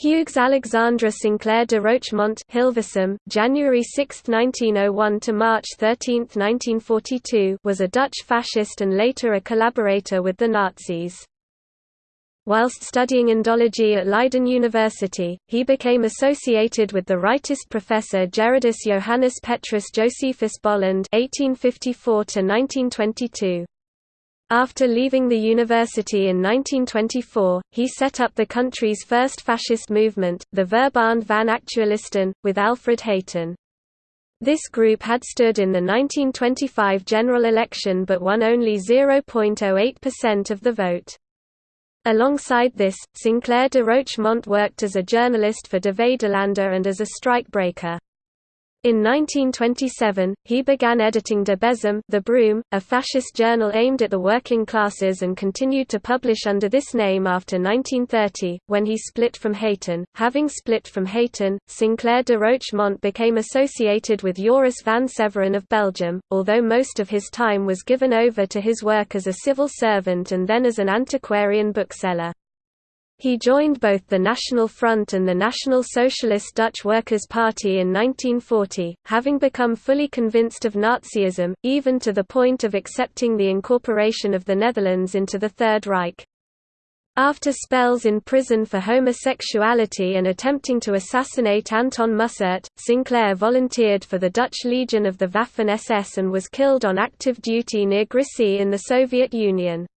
Hugues Alexandre Sinclair de Rochemont Hilversum, January 6, 1901 to March 13, 1942 was a Dutch fascist and later a collaborator with the Nazis. Whilst studying Indology at Leiden University, he became associated with the rightist professor Gerardus Johannes Petrus Josephus Bolland (1854–1922). After leaving the university in 1924, he set up the country's first fascist movement, the Verbond van Actualisten, with Alfred Haighton. This group had stood in the 1925 general election but won only 0.08% of the vote. Alongside this, Sinclair de Rochemont worked as a journalist for De Vaderlander and as a strikebreaker. In 1927, he began editing De Bezem the Broom, a fascist journal aimed at the working classes and continued to publish under this name after 1930, when he split from Haighton. Having split from Haighton, Sinclair de Rochemont became associated with Joris van Severen of Belgium, although most of his time was given over to his work as a civil servant and then as an antiquarian bookseller. He joined both the National Front and the National Socialist Dutch Workers' Party in 1940, having become fully convinced of Nazism, even to the point of accepting the incorporation of the Netherlands into the Third Reich. After spells in prison for homosexuality and attempting to assassinate Anton Mussert, Sinclair volunteered for the Dutch Legion of the Waffen-SS and was killed on active duty near Grisy in the Soviet Union.